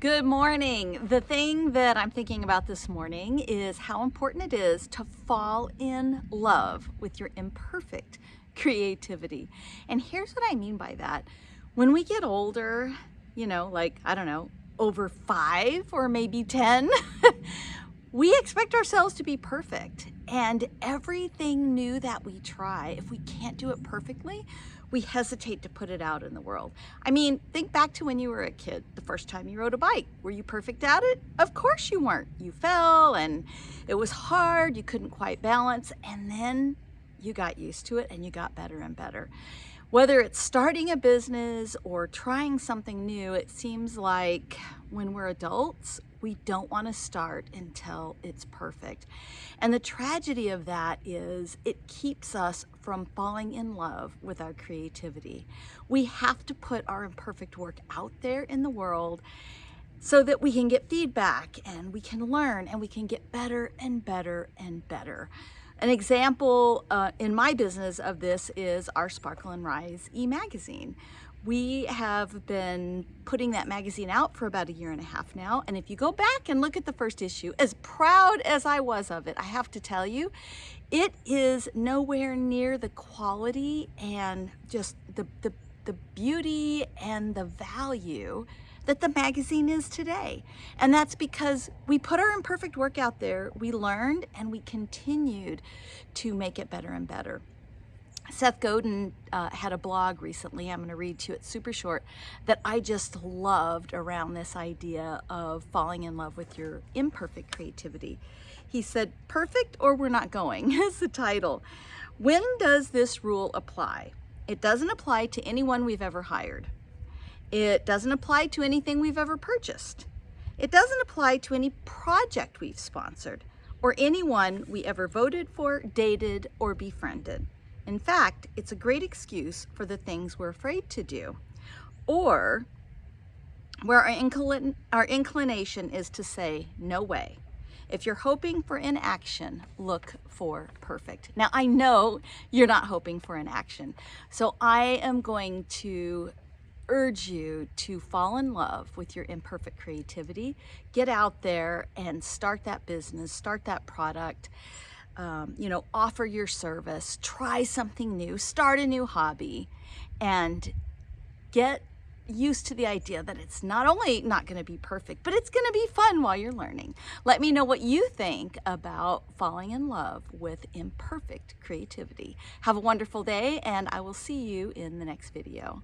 Good morning. The thing that I'm thinking about this morning is how important it is to fall in love with your imperfect creativity. And here's what I mean by that. When we get older, you know, like, I don't know, over five or maybe 10, we expect ourselves to be perfect. And everything new that we try, if we can't do it perfectly, we hesitate to put it out in the world. I mean, think back to when you were a kid, the first time you rode a bike. Were you perfect at it? Of course you weren't. You fell and it was hard, you couldn't quite balance, and then you got used to it and you got better and better. Whether it's starting a business or trying something new, it seems like when we're adults, we don't want to start until it's perfect. And the tragedy of that is it keeps us from falling in love with our creativity. We have to put our imperfect work out there in the world so that we can get feedback and we can learn and we can get better and better and better. An example uh, in my business of this is our Sparkle and Rise e-magazine. We have been putting that magazine out for about a year and a half now. And if you go back and look at the first issue, as proud as I was of it, I have to tell you, it is nowhere near the quality and just the, the, the beauty and the value that the magazine is today. And that's because we put our imperfect work out there, we learned, and we continued to make it better and better. Seth Godin uh, had a blog recently, I'm going to read to you, it's super short, that I just loved around this idea of falling in love with your imperfect creativity. He said, perfect or we're not going is the title. When does this rule apply? It doesn't apply to anyone we've ever hired. It doesn't apply to anything we've ever purchased. It doesn't apply to any project we've sponsored or anyone we ever voted for, dated, or befriended. In fact, it's a great excuse for the things we're afraid to do or where our, our inclination is to say, no way. If you're hoping for inaction, look for perfect. Now, I know you're not hoping for inaction, so I am going to urge you to fall in love with your imperfect creativity. Get out there and start that business, start that product, um, you know, offer your service, try something new, start a new hobby, and get used to the idea that it's not only not going to be perfect, but it's going to be fun while you're learning. Let me know what you think about falling in love with imperfect creativity. Have a wonderful day, and I will see you in the next video.